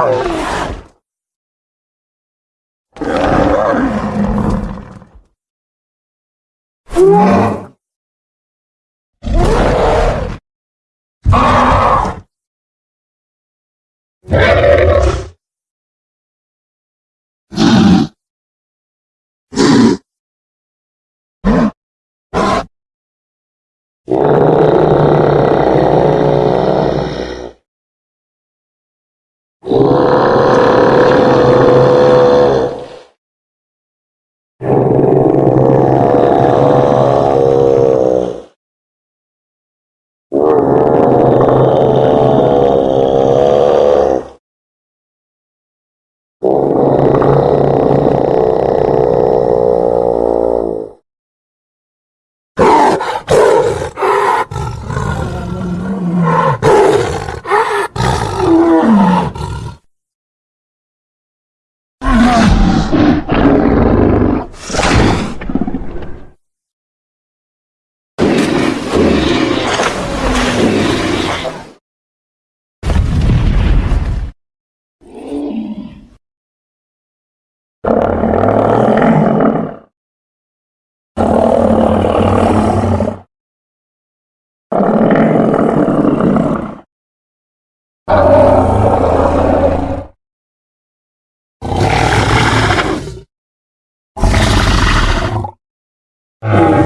Yeah. Oh.